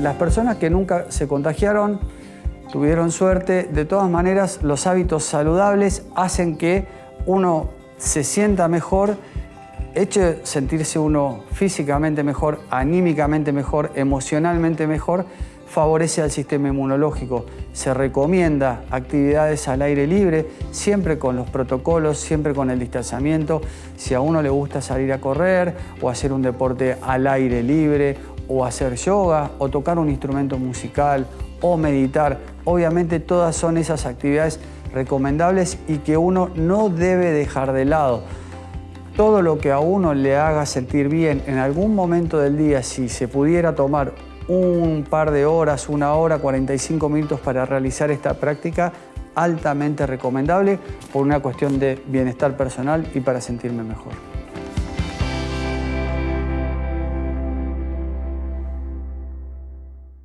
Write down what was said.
Las personas que nunca se contagiaron tuvieron suerte. De todas maneras, los hábitos saludables hacen que uno se sienta mejor, eche sentirse uno físicamente mejor, anímicamente mejor, emocionalmente mejor, favorece al sistema inmunológico. Se recomienda actividades al aire libre, siempre con los protocolos, siempre con el distanciamiento. Si a uno le gusta salir a correr o hacer un deporte al aire libre o hacer yoga o tocar un instrumento musical o meditar, obviamente todas son esas actividades recomendables y que uno no debe dejar de lado. Todo lo que a uno le haga sentir bien en algún momento del día, si se pudiera tomar un par de horas, una hora, 45 minutos para realizar esta práctica, altamente recomendable por una cuestión de bienestar personal y para sentirme mejor.